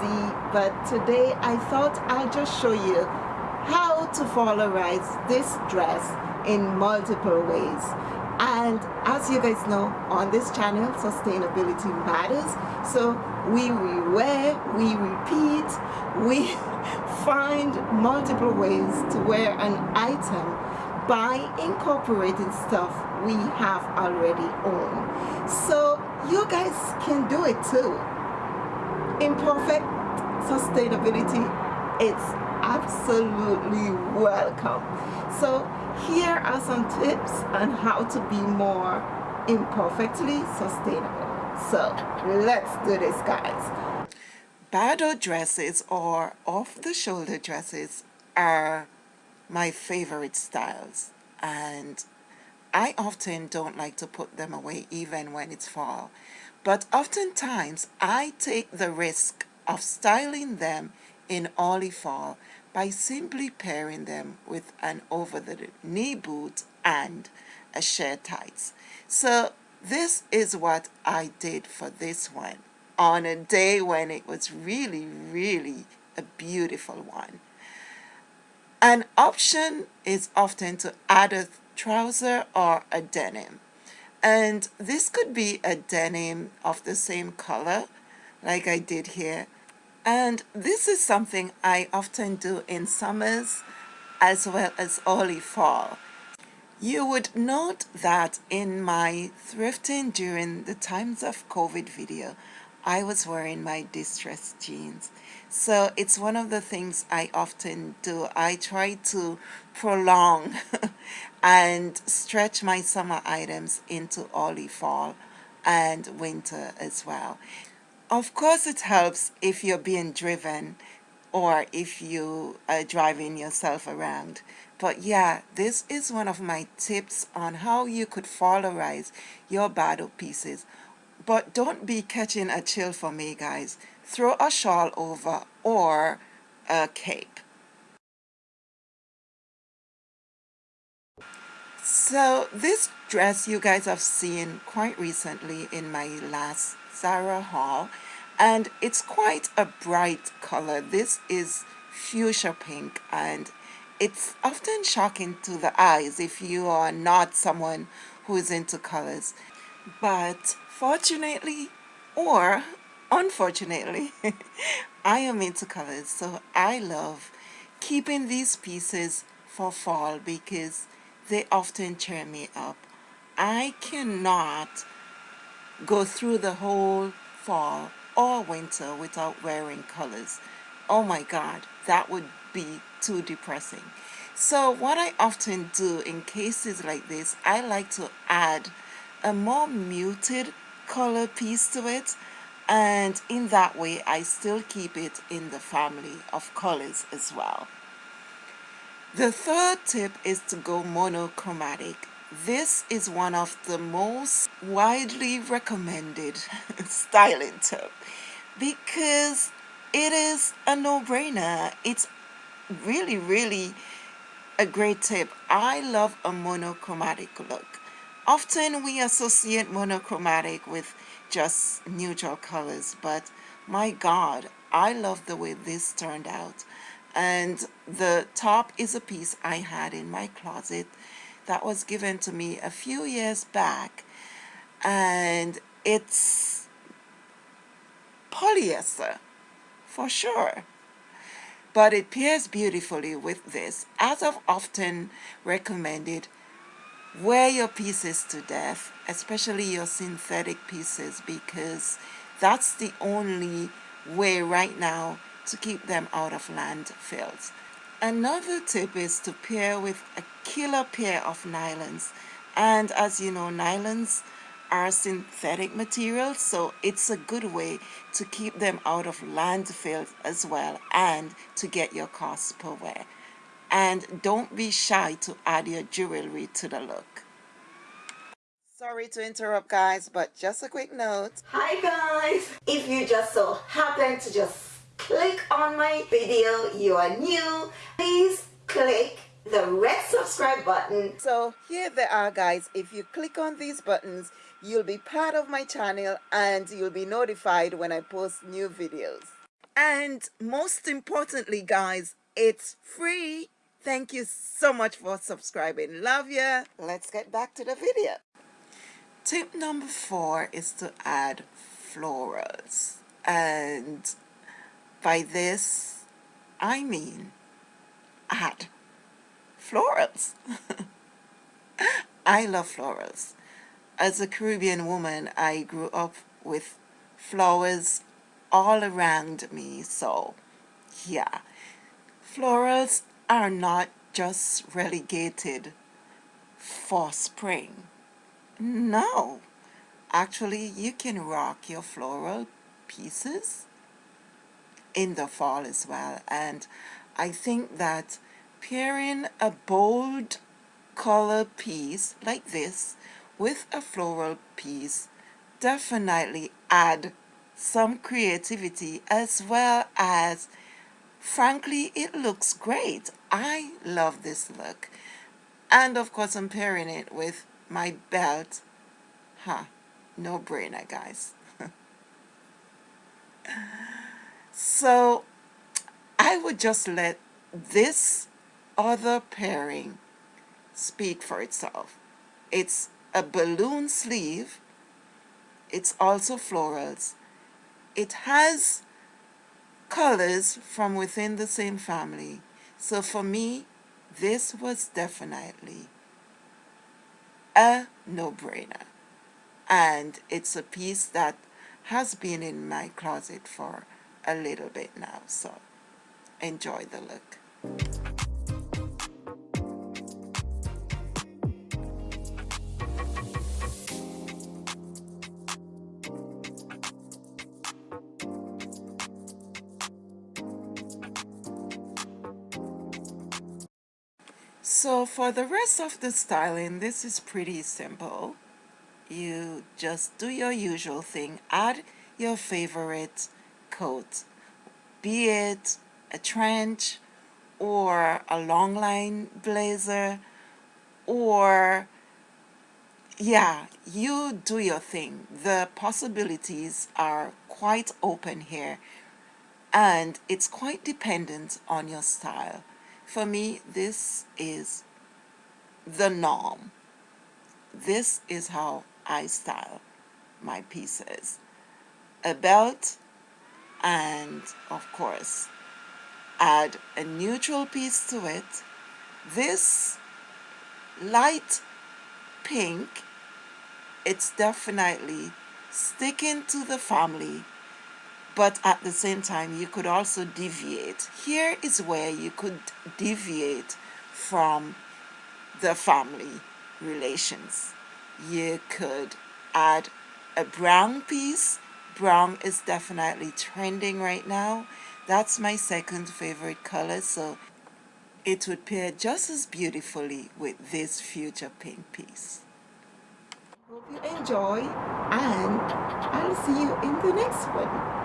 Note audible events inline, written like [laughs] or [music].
noisy but today I thought I'll just show you how to florize this dress in multiple ways. And as you guys know on this channel sustainability matters. So we rewear we repeat we [laughs] find multiple ways to wear an item by incorporating stuff we have already owned. So you guys can do it too imperfect sustainability it's absolutely welcome. So here are some tips on how to be more imperfectly sustainable. So let's do this guys. Bardot dresses or off-the-shoulder dresses are my favorite styles and I often don't like to put them away even when it's fall but oftentimes I take the risk of styling them in early fall by simply pairing them with an over-the-knee boot and a shirt tights. So this is what I did for this one on a day when it was really, really a beautiful one. An option is often to add a trouser or a denim. And this could be a denim of the same color like I did here. And this is something I often do in summers as well as early fall. You would note that in my thrifting during the times of COVID video, I was wearing my distressed jeans. So it's one of the things I often do. I try to prolong [laughs] and stretch my summer items into early fall and winter as well. Of course it helps if you're being driven or if you are driving yourself around. But yeah, this is one of my tips on how you could florize your Bardot pieces but don't be catching a chill for me, guys. Throw a shawl over or a cape. So this dress you guys have seen quite recently in my last Zara haul and it's quite a bright color. This is fuchsia pink and it's often shocking to the eyes if you are not someone who is into colors. But fortunately or unfortunately [laughs] I am into colors so I love keeping these pieces for fall because they often cheer me up. I cannot go through the whole fall or winter without wearing colors. Oh my god that would be too depressing. So what I often do in cases like this I like to add a more muted color piece to it and in that way I still keep it in the family of colors as well. The third tip is to go monochromatic. This is one of the most widely recommended [laughs] styling tip because it is a no-brainer. It's really, really a great tip. I love a monochromatic look. Often we associate monochromatic with just neutral colors, but my God, I love the way this turned out. And the top is a piece I had in my closet that was given to me a few years back. And it's polyester, for sure but it pairs beautifully with this as I've often recommended wear your pieces to death, especially your synthetic pieces, because that's the only way right now to keep them out of landfills. Another tip is to pair with a killer pair of nylons. And as you know, nylons are synthetic materials, so it's a good way to keep them out of landfills as well and to get your costs per wear and don't be shy to add your jewelry to the look. Sorry to interrupt guys, but just a quick note. Hi guys! If you just so happen to just click on my video, you are new, please click the red subscribe button. So here they are guys, if you click on these buttons, you'll be part of my channel and you'll be notified when I post new videos. And most importantly, guys, it's free. Thank you so much for subscribing. Love ya. Let's get back to the video. Tip number four is to add florals. And by this, I mean add florals. [laughs] I love florals. As a Caribbean woman, I grew up with flowers all around me. So, yeah, florals are not just relegated for spring. No, actually, you can rock your floral pieces in the fall as well. And I think that pairing a bold color piece like this with a floral piece definitely add some creativity as well as frankly it looks great. I love this look. And of course I'm pairing it with my belt. Huh. No brainer guys. [laughs] So I would just let this other pairing speak for itself. It's a balloon sleeve. It's also florals. It has colors from within the same family. So for me, this was definitely a no-brainer. And it's a piece that has been in my closet for a little bit now. So enjoy the look. So for the rest of the styling, this is pretty simple. You just do your usual thing. Add your favorite coat, be it a trench or a long line blazer or yeah, you do your thing. The possibilities are quite open here and it's quite dependent on your style. For me, this is the norm. This is how I style my pieces. A belt and, of course, add a neutral piece to it. This light pink, it's definitely sticking to the family but at the same time you could also deviate. Here is where you could deviate from the family relations. You could add a brown piece. Brown is definitely trending right now. That's my second favorite color so it would pair just as beautifully with this fuchsia pink piece. Hope you enjoy and I'll see you in the next one